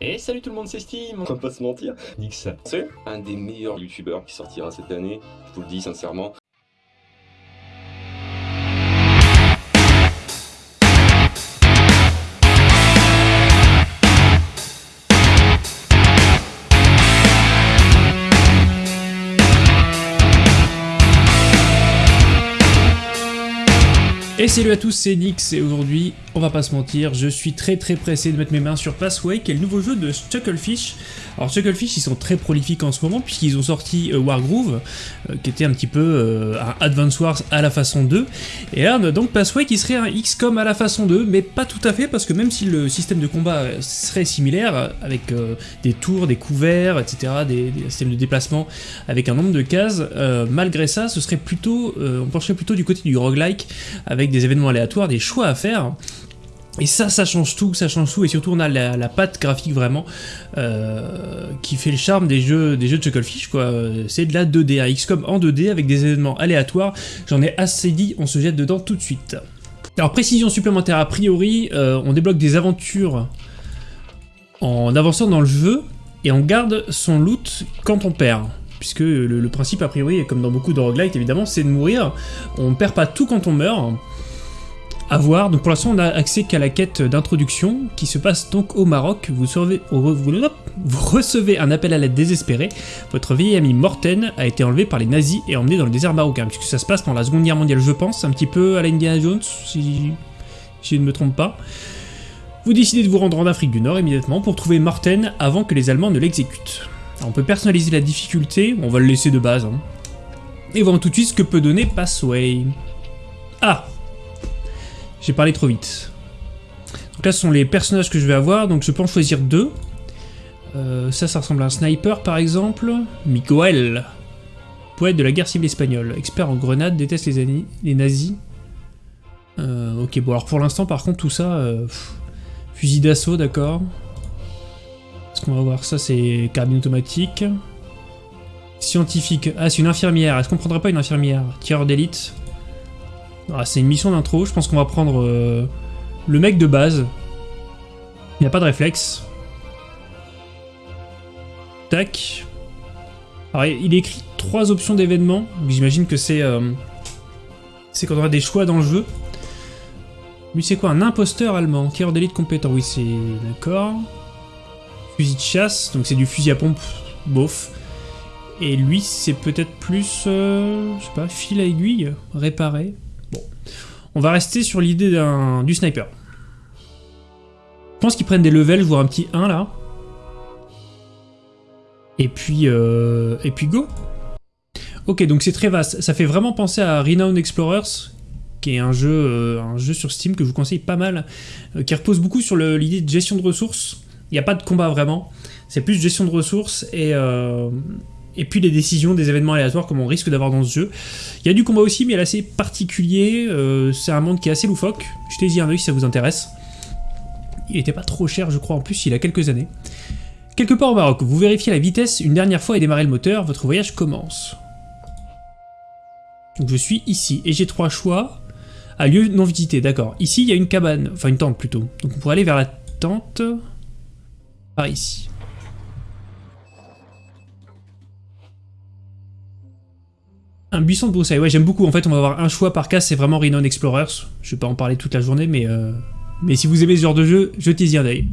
Et salut tout le monde, c'est Steam On va pas se mentir. Nix. C'est un des meilleurs youtubeurs qui sortira cette année, je vous le dis sincèrement. Et salut à tous, c'est Nix et aujourd'hui, on va pas se mentir, je suis très très pressé de mettre mes mains sur Passway, qui est le nouveau jeu de Chucklefish. Alors Chucklefish, ils sont très prolifiques en ce moment puisqu'ils ont sorti euh, Wargroove, euh, qui était un petit peu euh, un Advance Wars à la façon 2. Et là, on a donc Passway qui serait un XCOM à la façon 2, mais pas tout à fait parce que même si le système de combat serait similaire, avec des tours, des couverts, etc., des, des, systèmes de déplacement avec un nombre de cases, malgré ça, ce serait plutôt, on pencherait plutôt du côté du roguelike, avec des événements aléatoires, des choix à faire. Et ça, ça change tout, ça change tout, et surtout on a la, patte graphique vraiment euh, qui fait le charme des jeux, des jeux de Chucklefish, quoi. C'est de la 2D, un XCOM en 2D avec des événements aléatoires. J'en ai assez dit, on se jette dedans tout de suite. Alors précision supplémentaire, a priori, euh, on débloque des aventures en avançant dans le jeu, et on garde son loot quand on perd puisque le, le, principe a priori, comme dans beaucoup de roguelite évidemment, c'est de mourir. On ne perd pas tout quand on meurt, à voir. Donc pour l'instant, on a accès qu'à la quête d'introduction qui se passe donc au Maroc. Vous, recevez un appel à l'aide désespéré. Votre vieil ami Morten a été enlevé par les nazis et emmené dans le désert marocain, puisque ça se passe pendant la Seconde Guerre mondiale, je pense, un petit peu à la Indiana Jones, si, je ne me trompe pas. Vous décidez de vous rendre en Afrique du Nord immédiatement pour trouver Morten avant que les Allemands ne l'exécutent. On peut personnaliser la difficulté, on va le laisser de base. Hein. Et voir tout de suite ce que peut donner Passway. Ah j'ai parlé trop vite. Donc là, ce sont les personnages que je vais avoir, donc je peux en choisir deux. Euh, ça, ça ressemble à un sniper, par exemple. Miguel, poète de la guerre civile espagnole, expert en grenades, déteste les, nazis. Euh, ok, bon, alors pour l'instant, par contre, tout ça... Euh, fusil d'assaut, d'accord. Est-ce qu'on va voir ça C'est carabine automatique. Scientifique. Ah, c'est une infirmière. Est-ce qu'on prendrait pas une infirmière? Tireur d'élite? Ah, c'est une mission d'intro, je pense qu'on va prendre euh, le mec de base. Il n'y a pas de réflexe. Tac. Alors, il écrit trois options d'événements. J'imagine que c'est euh, c'est quand on des choix dans le jeu. Lui, c'est quoi? Un imposteur allemand. Tireur d'élite compétent? Oui, c'est... D'accord. Fusil de chasse. Donc c'est du fusil à pompe. Bof. Et lui, c'est peut-être plus... Euh, je sais pas, fil à aiguille Réparé on va rester sur l'idée du sniper. Je pense qu'ils prennent des levels, voire un petit 1 là. Et puis, euh, et puis go. Ok, donc c'est très vaste. Ça fait vraiment penser à Renowned Explorers, qui est un jeu, euh, un jeu sur Steam que je vous conseille pas mal, euh, qui repose beaucoup sur l'idée de gestion de ressources. Il n'y a pas de combat vraiment, c'est plus gestion de ressources et, et puis les décisions des événements aléatoires comme on risque d'avoir dans ce jeu. Il y a du combat aussi, mais elle est assez particulier, euh, c'est un monde qui est assez loufoque, jetez-y un oeil si ça vous intéresse. Il était pas trop cher je crois en plus, il a quelques années. Quelque part au Maroc, vous vérifiez la vitesse une dernière fois et démarrez le moteur, votre voyage commence. Donc je suis ici, et j'ai trois choix. À lieu non visité, d'accord. Ici, il y a une cabane, enfin une tente plutôt. Donc on pourrait aller vers la tente par ici. Un buisson de broussailles, ouais j'aime beaucoup, en fait on va avoir un choix par cas, c'est vraiment Renown Explorers, je vais pas en parler toute la journée, mais, euh, mais si vous aimez ce genre de jeu, jetez-y un œil.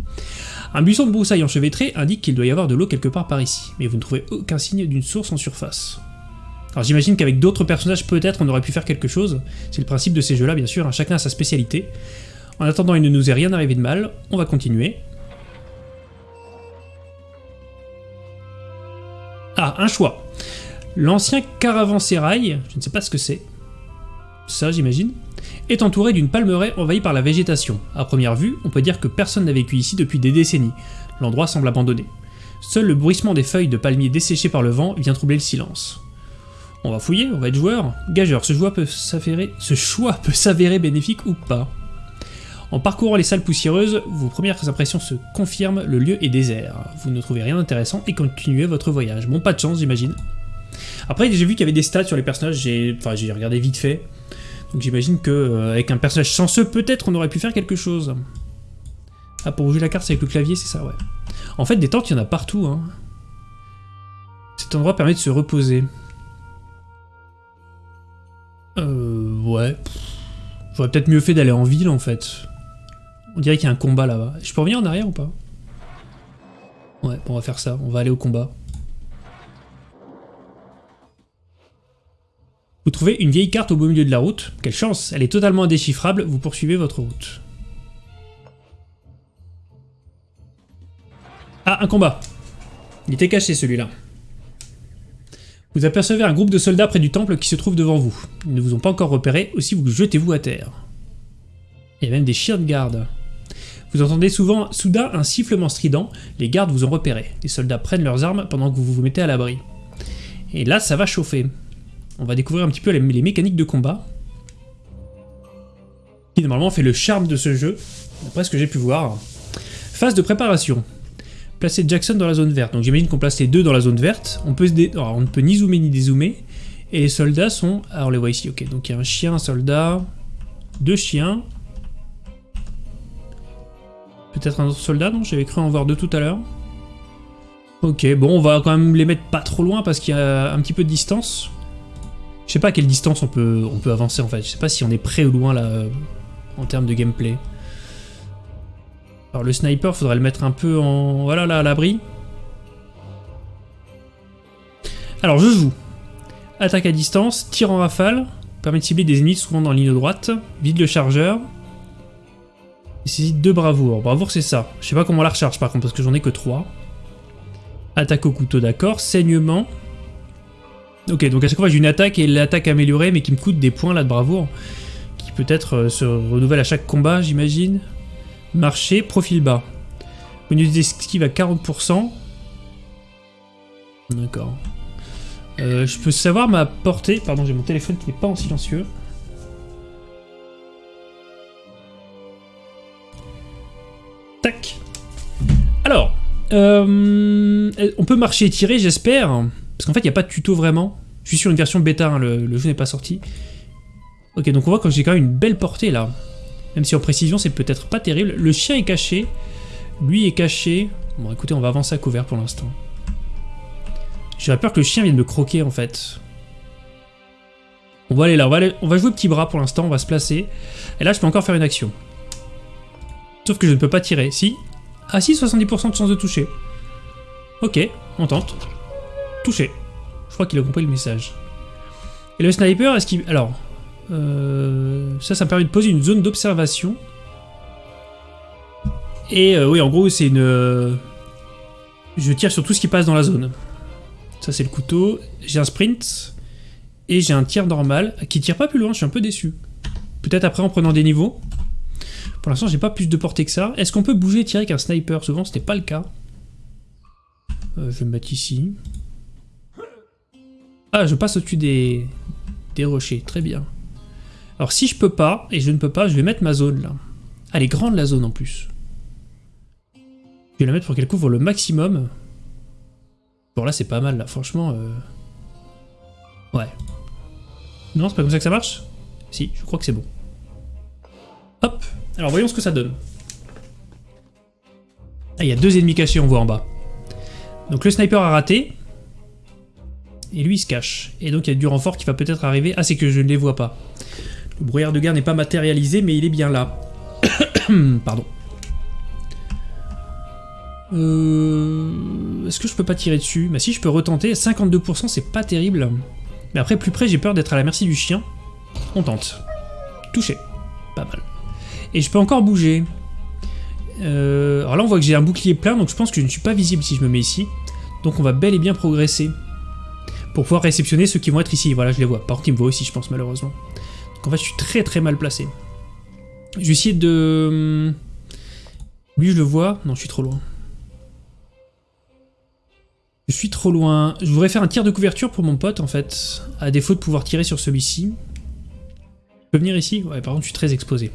Un buisson de broussailles enchevêtré indique qu'il doit y avoir de l'eau quelque part par ici, mais vous ne trouvez aucun signe d'une source en surface. Alors j'imagine qu'avec d'autres personnages peut-être on aurait pu faire quelque chose, c'est le principe de ces jeux là bien sûr, hein. chacun a sa spécialité. En attendant il ne nous est rien arrivé de mal, on va continuer. Ah, un choix. L'ancien caravansérail, je ne sais pas ce que c'est, ça j'imagine, est entouré d'une palmeraie envahie par la végétation. À première vue, on peut dire que personne n'a vécu ici depuis des décennies. L'endroit semble abandonné. Seul le bruissement des feuilles de palmiers desséchées par le vent vient troubler le silence. On va fouiller, on va être joueur. Gageur, ce choix peut s'avérer, ce choix peut s'avérer bénéfique ou pas? En parcourant les salles poussiéreuses, vos premières impressions se confirment, le lieu est désert. Vous ne trouvez rien d'intéressant et continuez votre voyage. Bon, pas de chance, j'imagine. Après, j'ai vu qu'il y avait des stats sur les personnages, j'ai enfin, regardé vite fait. Donc j'imagine qu'avec euh, un personnage chanceux, peut-être on aurait pu faire quelque chose. Ah, pour bouger la carte, c'est avec le clavier, c'est ça, ouais. En fait, des tentes, il y en a partout. Hein. Cet endroit permet de se reposer. Euh... Ouais. J'aurais peut-être mieux fait d'aller en ville, en fait. On dirait qu'il y a un combat là-bas. Je peux revenir en arrière ou pas? Ouais, on va faire ça. On va aller au combat. Vous trouvez une vieille carte au beau milieu de la route. Quelle chance, elle est totalement indéchiffrable, vous poursuivez votre route. Ah, un combat Il était caché celui-là. Vous apercevez un groupe de soldats près du temple qui se trouve devant vous. Ils ne vous ont pas encore repéré, aussi vous jetez-vous à terre. Il y a même des chiens de garde. Vous entendez souvent soudain un sifflement strident, les gardes vous ont repéré. Les soldats prennent leurs armes pendant que vous vous mettez à l'abri. Et là, ça va chauffer on va découvrir un petit peu les, mécaniques de combat. Qui normalement fait le charme de ce jeu, d'après ce que j'ai pu voir. Phase de préparation. Placer Jackson dans la zone verte. Donc j'imagine qu'on place les deux dans la zone verte. On, ne peut ni zoomer ni dézoomer. Et les soldats sont... Ah, on les voit ici, ok. Donc il y a un chien, un soldat, deux chiens. Peut-être un autre soldat, non? J'avais cru en voir deux tout à l'heure. Ok, bon, on va quand même les mettre pas trop loin parce qu'il y a un petit peu de distance. Je sais pas à quelle distance on peut, on peut avancer en fait. Je sais pas si on est près ou loin là en termes de gameplay. Alors le sniper, faudrait le mettre un peu en... Voilà là, à l'abri. Alors je joue. Attaque à distance, tir en rafale, permet de cibler des ennemis souvent dans la ligne droite, vide le chargeur. Nécessite deux bravoures. Bravoure c'est ça. Je sais pas comment on la recharge par contre parce que j'en ai que trois. Attaque au couteau d'accord, saignement, Ok, donc à chaque fois j'ai une attaque et l'attaque améliorée, mais qui me coûte des points là de bravoure, qui peut-être euh, se renouvelle à chaque combat, j'imagine. Marché, profil bas. Bonus d'esquive à 40%. D'accord. Euh, je peux savoir ma portée. Pardon, j'ai mon téléphone qui n'est pas en silencieux. Tac. Alors, euh, on peut marcher et tirer, j'espère. Parce qu'en fait, il n'y a pas de tuto vraiment. Je suis sur une version bêta, hein, le, jeu n'est pas sorti. Ok, donc on voit que j'ai quand même une belle portée là. Même si en précision, c'est peut-être pas terrible. Le chien est caché. Lui est caché. Bon, écoutez, on va avancer à couvert pour l'instant. J'aurais peur que le chien vienne me croquer en fait. On va aller là, on va, on va jouer petit bras pour l'instant, on va se placer. Et là, je peux encore faire une action. Sauf que je ne peux pas tirer. Si Ah si, 70% de chance de toucher. Ok, on tente. Touché. Je crois qu'il a compris le message. Et le sniper, est-ce qu'il... Alors, euh, ça, ça me permet de poser une zone d'observation. Et euh, oui, en gros, c'est une... Euh, je tire sur tout ce qui passe dans la zone. Ça, c'est le couteau. J'ai un sprint. Et j'ai un tir normal qui tire pas plus loin, je suis un peu déçu. Peut-être après en prenant des niveaux. Pour l'instant, j'ai pas plus de portée que ça. Est-ce qu'on peut bouger et tirer avec un sniper? Souvent, c'était pas le cas. je vais me mettre ici. Ah, je passe au-dessus des... des rochers. Très bien. Alors si je peux pas, et je ne peux pas, je vais mettre ma zone là. Elle est grande la zone en plus. Je vais la mettre pour qu'elle couvre le maximum. Bon là c'est pas mal là, franchement. Euh... Ouais. Non, c'est pas comme ça que ça marche? Si, je crois que c'est bon. Hop, alors voyons ce que ça donne. Ah, il y a deux ennemis cachés, on voit en bas. Donc le sniper a raté, et lui il se cache. Et donc il y a du renfort qui va peut-être arriver. Ah c'est que je ne les vois pas. Le brouillard de guerre n'est pas matérialisé mais il est bien là. Pardon. Euh... Est-ce que je peux pas tirer dessus? Bah si je peux retenter, 52% c'est pas terrible. Mais après plus près j'ai peur d'être à la merci du chien. On tente. Touché. Pas mal. Et je peux encore bouger. Euh... Alors là on voit que j'ai un bouclier plein donc je pense que je ne suis pas visible si je me mets ici. Donc on va bel et bien progresser pour pouvoir réceptionner ceux qui vont être ici. Voilà, je les vois. Par contre, ils me voient aussi, je pense, malheureusement. Donc en fait, je suis très très mal placé. Je vais essayer de... Lui, je le vois. Non, je suis trop loin. Je suis trop loin. Je voudrais faire un tir de couverture pour mon pote, en fait. À défaut de pouvoir tirer sur celui-ci. Je peux venir ici? Ouais, par contre, je suis très exposé.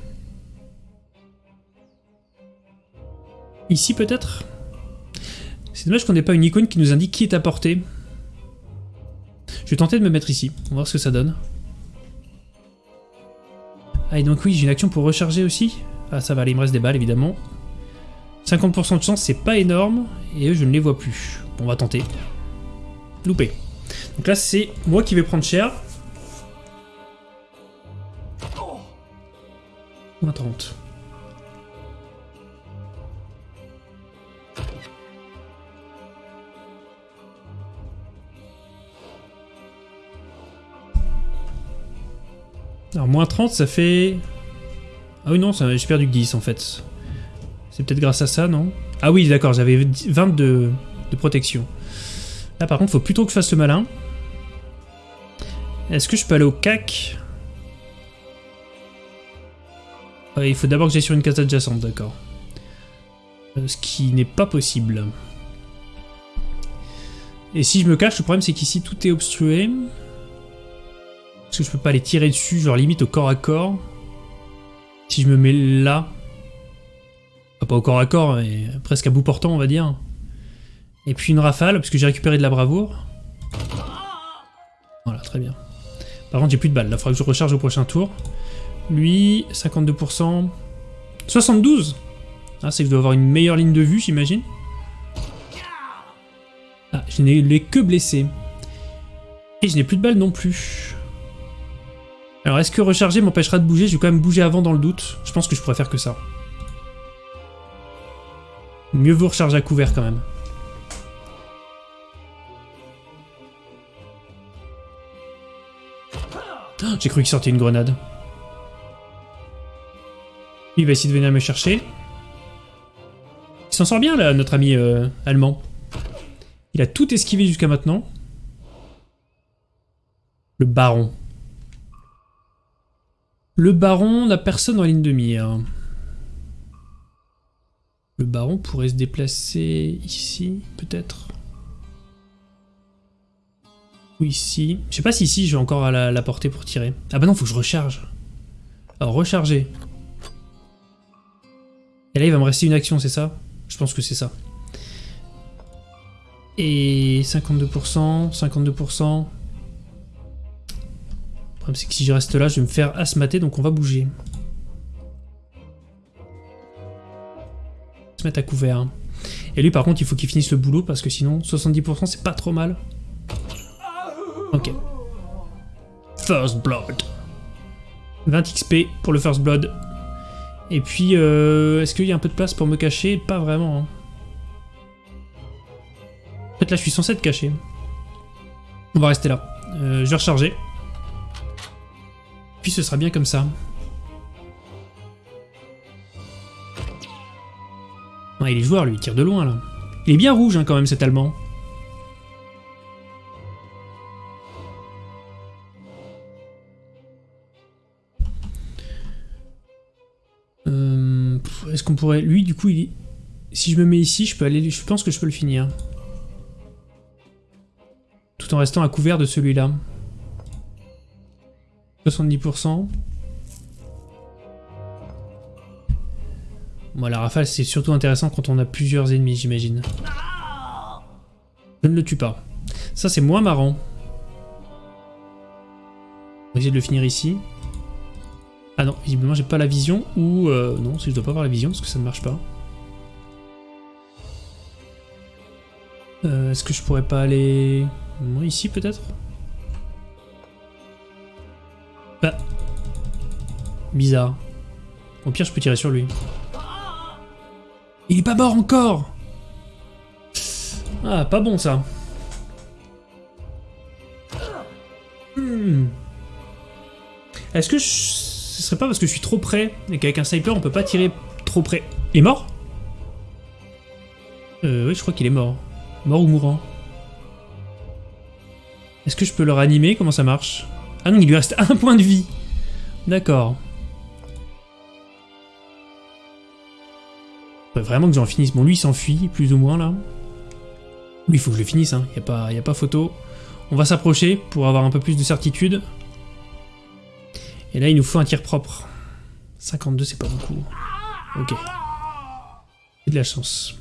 Ici, peut-être? C'est dommage qu'on n'ait pas une icône qui nous indique qui est à portée. Je vais tenter de me mettre ici. On va voir ce que ça donne. Ah, et donc oui, j'ai une action pour recharger aussi. Ah, ça va aller, il me reste des balles, évidemment. 50% de chance, c'est pas énorme, et eux, je ne les vois plus. Bon, on va tenter. Loupé. Donc là, c'est moi qui vais prendre cher. Moins 30. Alors, moins 30, ça fait... Ah oui, non, j'ai perdu 10, en fait. C'est peut-être grâce à ça, non? Ah oui, d'accord, j'avais 20 de, de protection. Là, par contre, faut plutôt que je fasse le malin. Est-ce que je peux aller au CAC Il faut d'abord que j'aille sur une case adjacente, d'accord. Euh, ce qui n'est pas possible. Et si je me cache, le problème c'est qu'ici tout est obstrué. Est-ce que je peux pas les tirer dessus, genre limite au corps à corps Si je me mets là... pas au corps à corps, mais presque à bout portant on va dire. Et puis une rafale, parce que j'ai récupéré de la bravoure. Voilà, très bien. Par contre j'ai plus de balles, là il faudra que je recharge au prochain tour. Lui, 52%. 72 Ah, c'est que je dois avoir une meilleure ligne de vue, j'imagine. Ah, je n'ai que blessé. Et je n'ai plus de balles non plus. Alors, est-ce que recharger m'empêchera de bouger? Je vais quand même bouger avant dans le doute. Je pense que je pourrais faire que ça. Mieux vaut recharger à couvert quand même. Oh, j'ai cru qu'il sortait une grenade. Il va essayer de venir me chercher. Il s'en sort bien là, notre ami euh, allemand. Il a tout esquivé jusqu'à maintenant. Le baron. Le baron n'a personne en ligne de mire. Le baron pourrait se déplacer ici, peut-être. Ou ici. Je sais pas si ici j'ai encore à la, la portée pour tirer. Ah bah non, faut que je recharge. Alors recharger. Et là il va me rester une action, c'est ça? Je pense que c'est ça. Et 52%, 52% problème c'est que si je reste là, je vais me faire asmater, donc on va bouger. Se mettre à couvert. Et lui par contre, il faut qu'il finisse le boulot, parce que sinon, 70% c'est pas trop mal. Ok. First Blood. 20 XP pour le First Blood. Et puis, euh, est-ce qu'il y a un peu de place pour me cacher? Pas vraiment. Hein. En fait, là, je suis censé être caché. On va rester là. Euh, je vais recharger. Puis ce sera bien comme ça. il est joueur, lui, il tire de loin, là. Il est bien rouge, hein, quand même, cet Allemand. Euh, est-ce qu'on pourrait... Lui, du coup, il... si je me mets ici, je peux aller... Je pense que je peux le finir. Tout en restant à couvert de celui-là. 70%. Bon, la rafale, c'est surtout intéressant quand on a plusieurs ennemis, j'imagine. Je ne le tue pas. Ça, c'est moins marrant. On va essayer de le finir ici. Ah non, visiblement, j'ai pas la vision. Ou... Euh, non, si je dois pas avoir la vision, parce que ça ne marche pas. Euh, est-ce que je pourrais pas aller... ici, peut-être? Bizarre. Au pire, je peux tirer sur lui. Il est pas mort encore Ah, pas bon ça. Hmm. Est-ce que ce serait pas parce que je suis trop près et qu'avec un sniper on peut pas tirer trop près? Il est mort? Euh, oui, je crois qu'il est mort. Mort ou mourant Est-ce que je peux le réanimer? Comment ça marche? Ah non, il lui reste un point de vie. D'accord. Vraiment que j'en finisse. Bon, lui, il s'enfuit, plus ou moins, là. Lui, il faut que je le finisse, hein. Il n'y a, pas, a pas photo. On va s'approcher pour avoir un peu plus de certitude. Et là, il nous faut un tir propre. 52, c'est pas beaucoup. Ok. J'ai de la chance.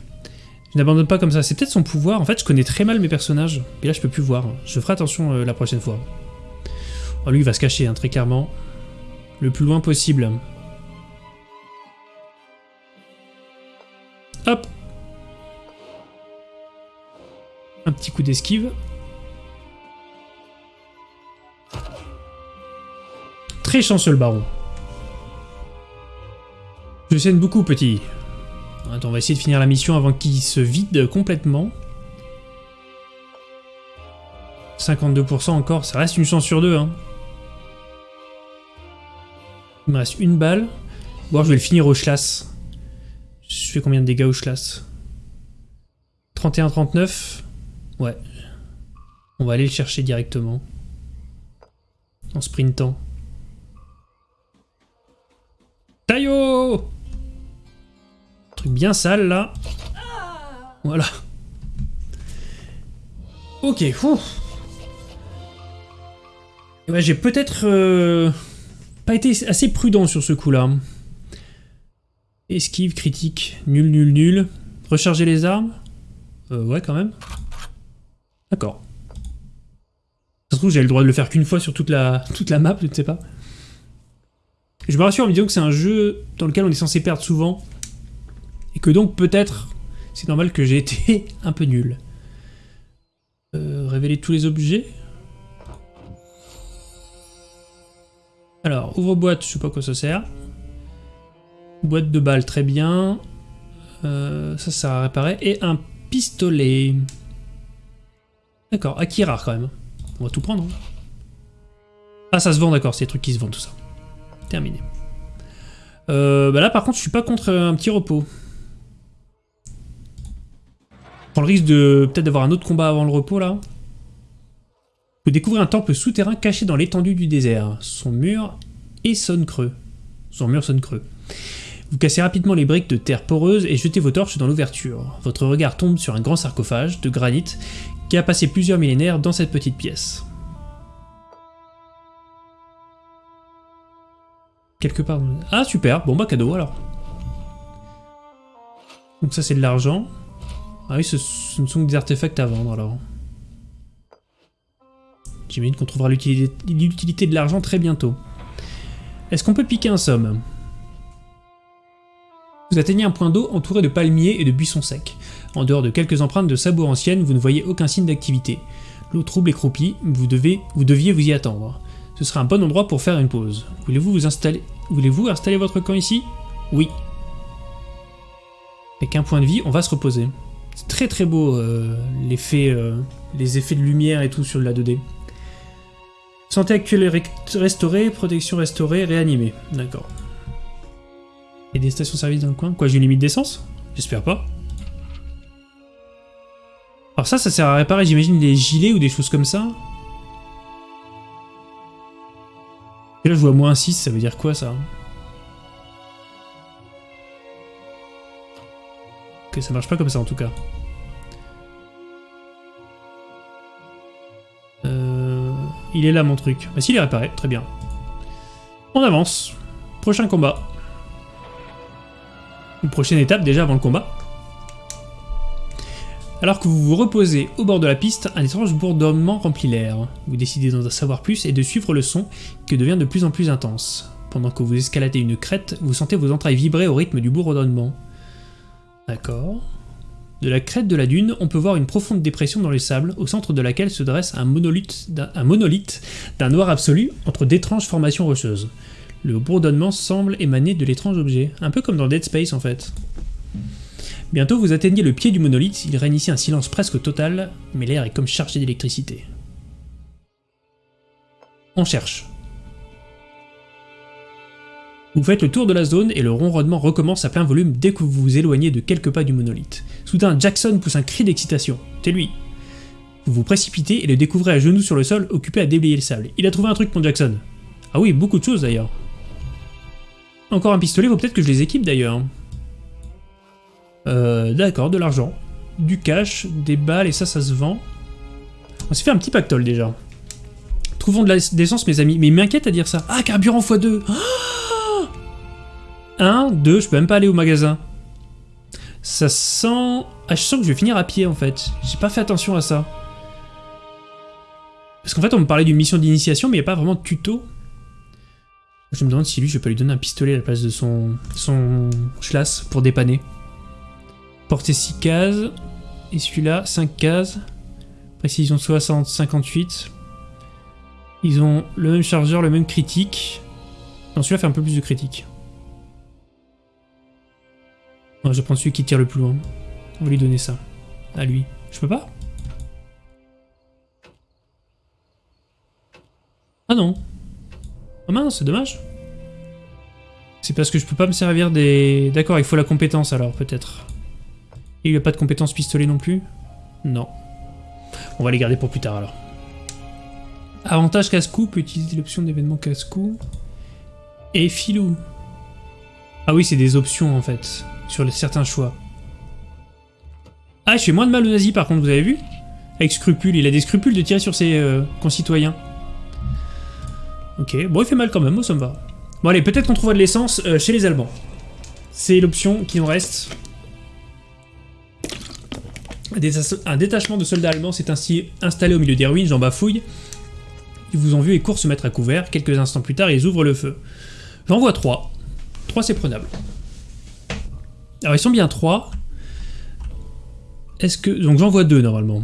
Je n'abandonne pas comme ça. C'est peut-être son pouvoir. En fait, je connais très mal mes personnages. Et là, je peux plus voir. Je ferai attention euh, la prochaine fois. Oh, lui, il va se cacher, hein, très clairement. Le plus loin possible. Un petit coup d'esquive. Très chanceux le baron. Je saigne beaucoup, petit. Attends, on va essayer de finir la mission avant qu'il se vide complètement. 52% encore, ça reste une chance sur deux. Hein. Il me reste une balle. Ou je vais le finir au schlass. Je fais combien de dégâts au schlass 31-39 Ouais. On va aller le chercher directement. En sprintant. Taillot Truc bien sale là. Voilà. Ok, fou. Eh ben, j'ai peut-être euh, pas été assez prudent sur ce coup-là. Esquive, critique, nul, nul, nul. Recharger les armes euh, Ouais, quand même. D'accord. Ça se trouve, j'ai le droit de le faire qu'une fois sur toute la, toute la map, je ne sais pas. Je me rassure en me disant que c'est un jeu dans lequel on est censé perdre souvent. Et que donc, peut-être, c'est normal que j'ai été un peu nul. Euh, révéler tous les objets Alors, ouvre-boîte, je sais pas quoi ça sert. Boîte de balles, très bien. Euh, ça, ça à réparer. Et un pistolet. D'accord, acquis rare quand même. On va tout prendre. Hein. Ah, ça se vend, d'accord, c'est des trucs qui se vendent, tout ça. Terminé. Euh, bah là, par contre, je suis pas contre un petit repos. Je prends le risque de peut-être d'avoir un autre combat avant le repos, là. Vous découvrez un temple souterrain caché dans l'étendue du désert. Son mur et sonne creux. Son mur sonne creux. Vous cassez rapidement les briques de terre poreuse et jetez vos torches dans l'ouverture. Votre regard tombe sur un grand sarcophage de granit qui a passé plusieurs millénaires dans cette petite pièce. Quelque part... Ah super, bon bah cadeau alors. Donc ça c'est de l'argent. Ah oui, ce, ce, ne sont que des artefacts à vendre alors. J'imagine qu'on trouvera l'utilité de l'argent très bientôt. Est-ce qu'on peut piquer un somme? Vous atteignez un point d'eau entouré de palmiers et de buissons secs. En dehors de quelques empreintes de sabots anciennes, vous ne voyez aucun signe d'activité. L'eau trouble et croupie, vous, devez, vous deviez vous y attendre. Ce sera un bon endroit pour faire une pause. Voulez-vous vous installer Voulez-vous installer votre camp ici? Oui. Avec un point de vie, on va se reposer. C'est très très beau euh, l'effet, euh, les effets de lumière et tout sur la 2D. Santé actuelle restaurée, protection restaurée, réanimée. D'accord. Et des stations-service dans le coin? Quoi, j'ai une limite d'essence? J'espère pas. Alors ça, ça sert à réparer, j'imagine, des gilets ou des choses comme ça. Et là, je vois moins 6, ça veut dire quoi, ça? Ok, ça marche pas comme ça, en tout cas. Euh... Il est là, mon truc. Bah si, il est réparé, très bien. On avance. Prochain combat. Une prochaine étape déjà avant le combat. Alors que vous vous reposez au bord de la piste, un étrange bourdonnement remplit l'air. Vous décidez d'en savoir plus et de suivre le son qui devient de plus en plus intense. Pendant que vous escaladez une crête, vous sentez vos entrailles vibrer au rythme du bourdonnement. D'accord. De la crête de la dune, on peut voir une profonde dépression dans les sables, au centre de laquelle se dresse un monolithe d'un noir absolu entre d'étranges formations rocheuses. Le bourdonnement semble émaner de l'étrange objet, un peu comme dans Dead Space en fait. Bientôt vous atteignez le pied du monolithe, il règne ici un silence presque total, mais l'air est comme chargé d'électricité. On cherche. Vous faites le tour de la zone et le ronronnement recommence à plein volume dès que vous vous éloignez de quelques pas du monolithe. Soudain, Jackson pousse un cri d'excitation. C'est lui. Vous vous précipitez et le découvrez à genoux sur le sol, occupé à déblayer le sable. Il a trouvé un truc, mon Jackson. Ah oui, beaucoup de choses d'ailleurs. Encore un pistolet, faut peut-être que je les équipe d'ailleurs. Euh, D'accord, de l'argent, du cash, des balles, et ça, ça se vend. On s'est fait un petit pactole déjà. Trouvons de l'essence, mes amis. Mais il m'inquiète à dire ça. Ah, carburant x2 1, 2, je peux même pas aller au magasin. Ça sent... Ah, je sens que je vais finir à pied, en fait. J'ai pas fait attention à ça. Parce qu'en fait, on me parlait d'une mission d'initiation, mais il n'y a pas vraiment de tuto. Je me demande si lui, je peux lui donner un pistolet à la place de son, son schlass pour dépanner. Portée 6 cases. Et celui-là, 5 cases. Précision 60, 58. Ils ont le même chargeur, le même critique. Non, celui-là fait un peu plus de critique. je vais prendre celui qui tire le plus loin. On va lui donner ça. À lui. Je peux pas? Ah non. Ah mince, c'est dommage. C'est parce que je peux pas me servir des... D'accord, il faut la compétence alors, peut-être. Il n'y a pas de compétence pistolet non plus Non. On va les garder pour plus tard alors. Avantage casse-cou, peut utiliser l'option d'événement casse-cou. Et filou. Ah oui, c'est des options en fait, sur certains choix. Ah, je fais moins de mal aux nazis par contre, vous avez vu Avec scrupule, il a des scrupules de tirer sur ses euh, concitoyens. Ok, bon il fait mal quand même, moi ça me va. Bon allez, peut-être qu'on trouvera de l'essence euh, chez les Allemands. C'est l'option qui nous reste. Un détachement de soldats allemands s'est ainsi installé au milieu des ruines, j'en bafouille. Ils vous ont vu et courent se mettre à couvert. Quelques instants plus tard, ils ouvrent le feu. J'en vois 3. 3 c'est prenable. Alors ils sont bien 3. Est-ce que... Donc j'en vois 2 normalement.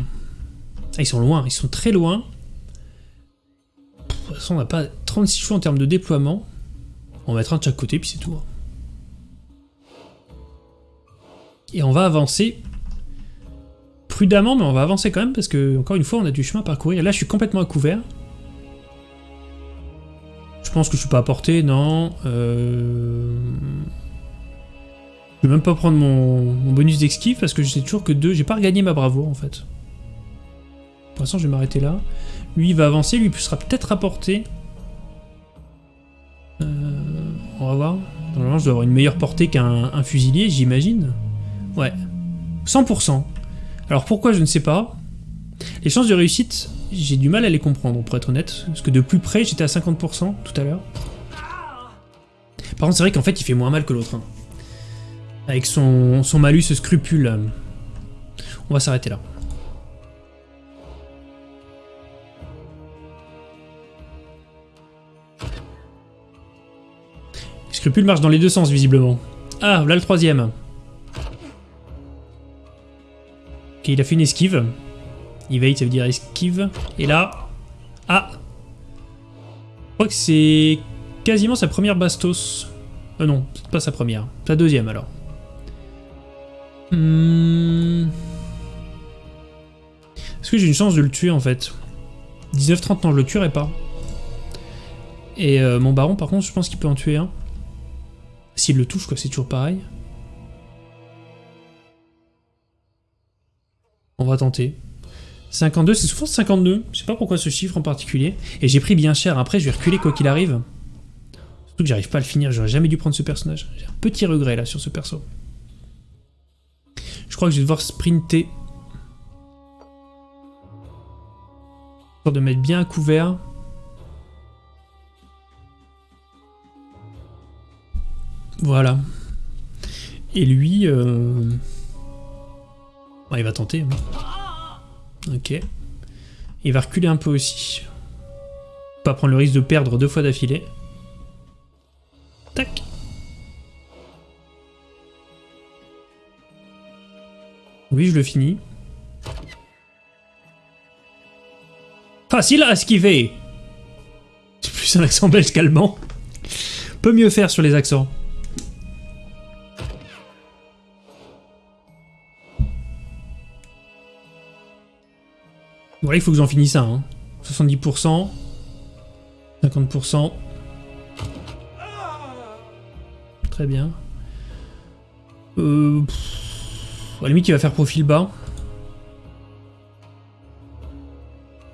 Ah, ils sont loin, ils sont très loin. De toute façon on n'a pas 36 choix en termes de déploiement. On va mettre un de chaque côté puis c'est tout. Hein. Et on va avancer prudemment, mais on va avancer quand même parce que, encore une fois, on a du chemin à parcourir. Là, je suis complètement à couvert. Je pense que je suis pas à portée, non. Euh... Je vais même pas prendre mon, bonus d'esquive parce que je sais toujours que 2, j'ai pas regagné ma bravoure en fait. Pour l'instant, je vais m'arrêter là. Lui, il va avancer, lui, sera peut-être à portée. Euh, on va voir. Normalement, je dois avoir une meilleure portée qu'un fusilier, j'imagine. Ouais. 100%. Alors pourquoi, je ne sais pas? Les chances de réussite, j'ai du mal à les comprendre, pour être honnête. Parce que de plus près, j'étais à 50% tout à l'heure. Par contre, c'est vrai qu'en fait, il fait moins mal que l'autre. Hein. Avec son, son malus scrupule. On va s'arrêter là. Scrupule marche dans les deux sens, visiblement. Ah, là le troisième. Ok, il a fait une esquive. Evade, ça veut dire esquive. Et là... Ah Je crois que c'est quasiment sa première bastos. Euh non, pas sa première. Sa deuxième, alors. Hmm... Est-ce que j'ai une chance de le tuer, en fait? 19-30, non, je le tuerai pas. Et euh, mon baron, par contre, je pense qu'il peut en tuer un. S'il le touche, quoi, c'est toujours pareil. On va tenter. 52, c'est souvent 52. Je sais pas pourquoi ce chiffre en particulier. Et j'ai pris bien cher. Après, je vais reculer quoi qu'il arrive. Surtout que j'arrive pas à le finir. J'aurais jamais dû prendre ce personnage. J'ai un petit regret là sur ce perso. Je crois que je vais devoir sprinter. Pour de mettre bien à couvert. Voilà. Et lui... Euh... il va tenter. Ok. Il va reculer un peu aussi. Pas prendre le risque de perdre deux fois d'affilée. Tac. Oui, je le finis. Facile à esquiver C'est plus un accent belge qu'allemand. Peut mieux faire sur les accents. Bon là il faut que j'en finisse ça. Hein. 70%. 50%. Très bien. Euh, à la limite il va faire profil bas.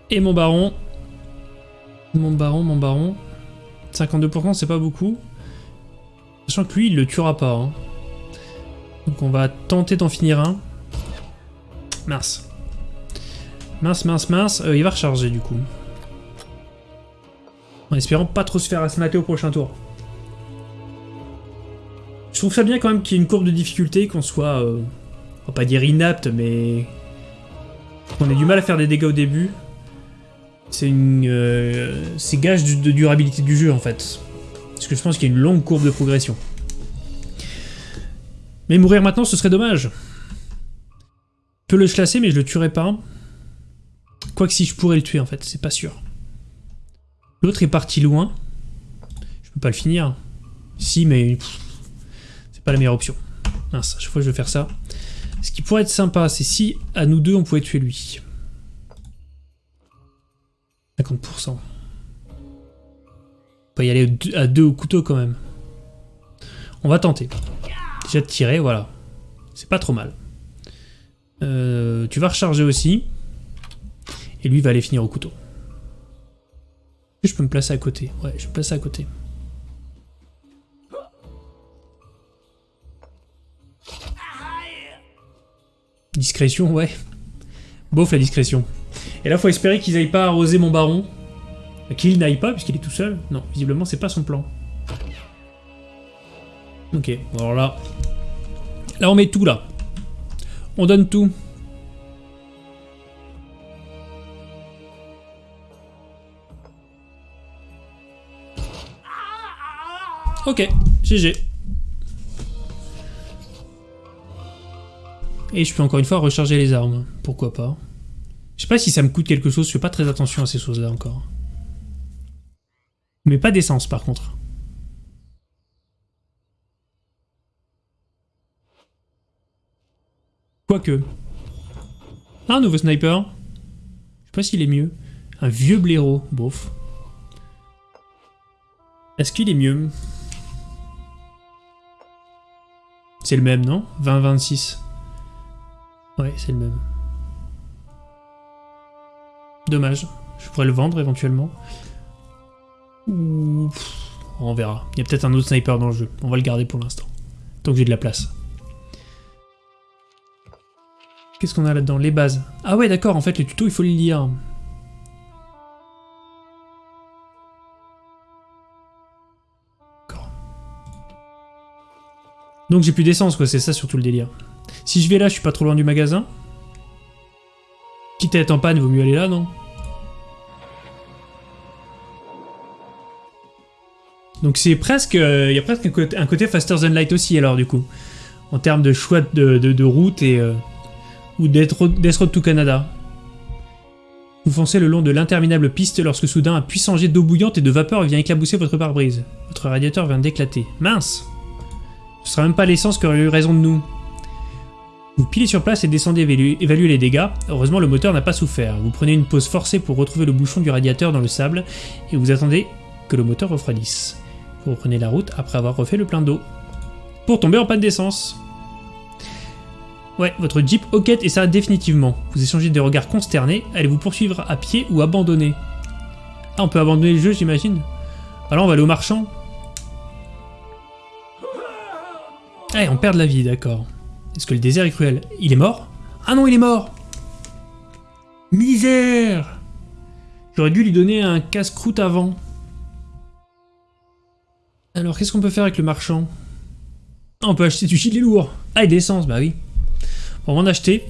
Et mon baron. Mon baron, mon baron. 52% c'est pas beaucoup. Sachant que lui il le tuera pas. Hein. Donc on va tenter d'en finir un. Mars. Mince, mince, mince. Euh, il va recharger du coup. En espérant pas trop se faire asmater au prochain tour. Je trouve ça bien quand même qu'il y ait une courbe de difficulté, qu'on soit, euh, on va pas dire inapte, mais qu'on ait du mal à faire des dégâts au début. C'est une, euh, c'est gage de durabilité du jeu en fait. Parce que je pense qu'il y a une longue courbe de progression. Mais mourir maintenant, ce serait dommage. peux le chlasser, mais je le tuerai pas. Quoique si je pourrais le tuer, en fait, c'est pas sûr. L'autre est parti loin. Je peux pas le finir. Si, mais c'est pas la meilleure option. Mince, à chaque fois je vais faire ça. Ce qui pourrait être sympa, c'est si à nous deux on pouvait tuer lui. 50%. On peut y aller à deux au couteau quand même. On va tenter. Déjà de tirer, voilà. C'est pas trop mal. Euh, tu vas recharger aussi. Et lui va aller finir au couteau. Je peux me placer à côté? Ouais, je vais me placer à côté. Discrétion, ouais. Bof la discrétion. Et là, faut espérer qu'ils aillent pas arroser mon baron. Qu'il n'aille pas, puisqu'il est tout seul. Non, visiblement, c'est pas son plan. Ok, alors là... Là, on met tout, là. On donne tout. Ok, GG. Et je peux encore une fois recharger les armes. Pourquoi pas. Je sais pas si ça me coûte quelque chose, je fais pas très attention à ces choses-là encore. Mais pas d'essence par contre. Quoique. Ah, un nouveau sniper. Je sais pas s'il est mieux. Un vieux blaireau, bof. Est-ce qu'il est mieux? C'est le même, non 20-26. Ouais, c'est le même. Dommage. Je pourrais le vendre éventuellement. on verra. Il y a peut-être un autre sniper dans le jeu. On va le garder pour l'instant. Tant que j'ai de la place. Qu'est-ce qu'on a là-dedans? Les bases. Ah ouais, d'accord, en fait, le tuto, il faut le lire. Donc j'ai plus d'essence, quoi, c'est ça surtout le délire. Si je vais là, je suis pas trop loin du magasin. Quitte à être en panne, vaut mieux aller là, non? Donc c'est presque... Euh, il y a presque un côté, faster than light aussi, alors, du coup. En termes de choix de, route et... Euh, ou d'être Road to Canada. Vous foncez le long de l'interminable piste lorsque soudain un puissant jet d'eau bouillante et de vapeur vient éclabousser votre pare-brise. Votre radiateur vient d'éclater. Mince Ce sera même pas l'essence qui aurait eu raison de nous. Vous pilez sur place et descendez évaluer les dégâts. Heureusement, le moteur n'a pas souffert. Vous prenez une pause forcée pour retrouver le bouchon du radiateur dans le sable et vous attendez que le moteur refroidisse. Vous reprenez la route après avoir refait le plein d'eau. Pour tomber en panne d'essence. Ouais, votre Jeep hoquette et ça définitivement. Vous échangez des regards consternés. Allez-vous poursuivre à pied ou abandonner Ah, on peut abandonner le jeu, j'imagine Alors, on va aller au marchand. Ah, on perd de la vie, d'accord. Est-ce que le désert est cruel? Il est mort? Ah non, il est mort Misère J'aurais dû lui donner un casse-croûte avant. Alors, qu'est-ce qu'on peut faire avec le marchand? On peut acheter du gilet lourd. Ah, et de bah oui. On va en acheter.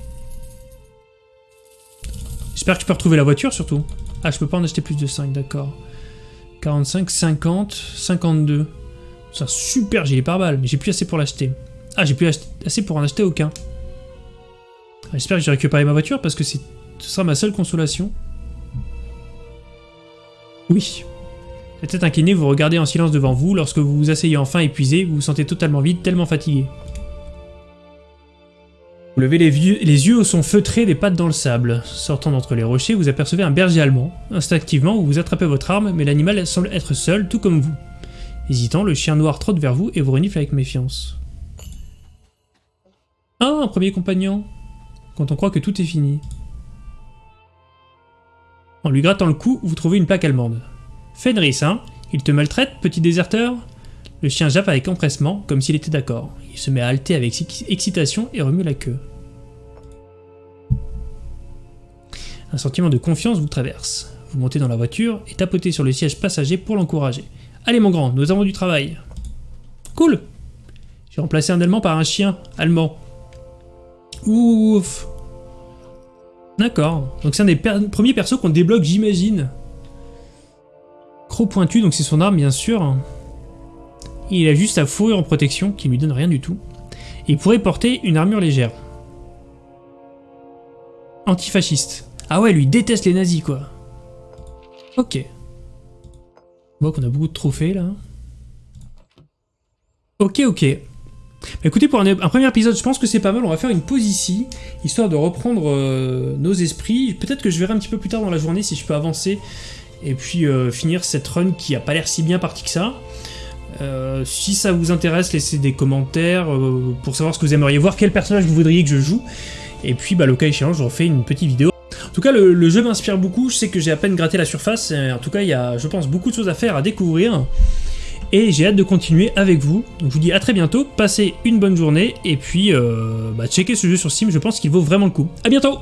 J'espère que tu peux retrouver la voiture, surtout. Ah, je peux pas en acheter plus de 5, d'accord. 45, 50, 52. C'est un super gilet pare-balles, mais j'ai plus assez pour l'acheter. Ah, j'ai plus assez pour en acheter aucun. J'espère que j'ai récupéré ma voiture parce que ce sera ma seule consolation. Oui. La tête inclinée, vous regardez en silence devant vous. Lorsque vous vous asseyez enfin épuisé, vous vous sentez totalement vide, tellement fatigué. Vous levez les, les yeux au son feutré des pattes dans le sable. Sortant d'entre les rochers, vous apercevez un berger allemand. Instinctivement, vous attrapez votre arme, mais l'animal semble être seul, tout comme vous. Hésitant, le chien noir trotte vers vous et vous renifle avec méfiance. Ah, un premier compagnon Quand on croit que tout est fini. En lui grattant le cou, vous trouvez une plaque allemande. Fenris, hein Il te maltraite, petit déserteur Le chien jappe avec empressement, comme s'il était d'accord. Il se met à halter avec excitation et remue la queue. Un sentiment de confiance vous traverse. Vous montez dans la voiture et tapotez sur le siège passager pour l'encourager. Allez mon grand, nous avons du travail. Cool J'ai remplacé un allemand par un chien allemand. Ouf D'accord. Donc c'est un des premiers persos qu'on débloque, j'imagine. Croc pointu, donc c'est son arme, bien sûr. Il a juste sa fourrure en protection, qui lui donne rien du tout. Il pourrait porter une armure légère. Antifasciste. Ah ouais, lui déteste les nazis, quoi. Ok. On voit qu'on a beaucoup de trophées, là. Ok, ok. Bah, écoutez, pour un, premier épisode, je pense que c'est pas mal. On va faire une pause ici, histoire de reprendre euh, nos esprits. Peut-être que je verrai un petit peu plus tard dans la journée si je peux avancer et puis euh, finir cette run qui a pas l'air si bien partie que ça. Euh, si ça vous intéresse, laissez des commentaires pour savoir ce que vous aimeriez voir, quel personnage vous voudriez que je joue. Et puis, bah, le cas échéant, je refais une petite vidéo. En tout cas, le, jeu m'inspire beaucoup. Je sais que j'ai à peine gratté la surface. En tout cas, il y a, je pense, beaucoup de choses à faire, à découvrir. Et j'ai hâte de continuer avec vous. Donc, je vous dis à très bientôt. Passez une bonne journée. Et puis, euh, bah, checkez ce jeu sur Steam. Je pense qu'il vaut vraiment le coup. À bientôt